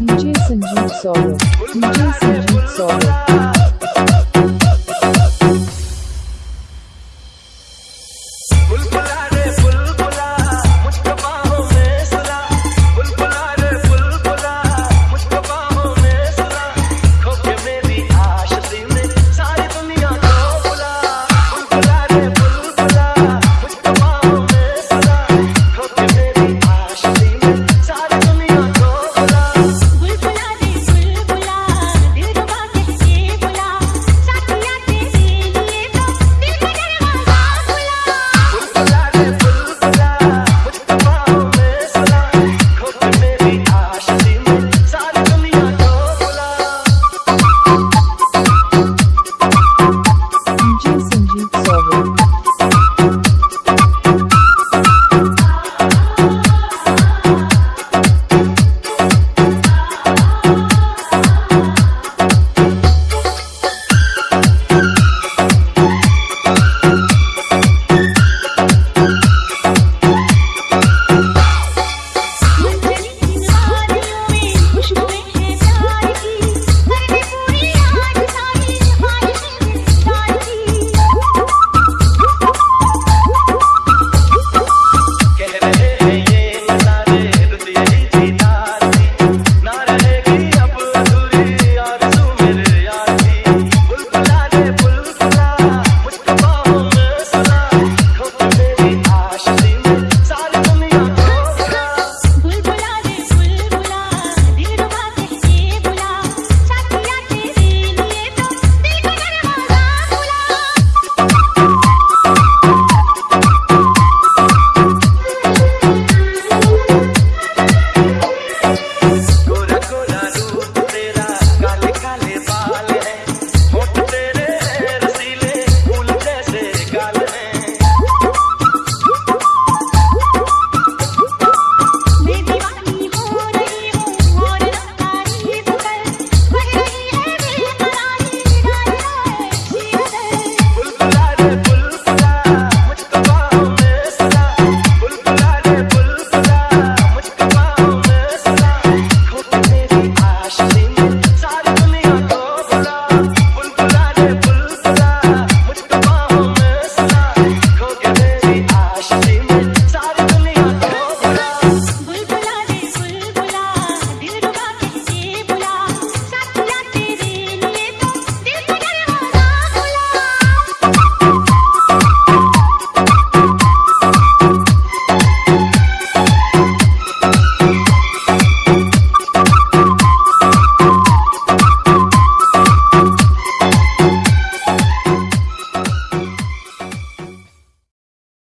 DJ Sanjeev Solo. DJ Sanjeev Solo.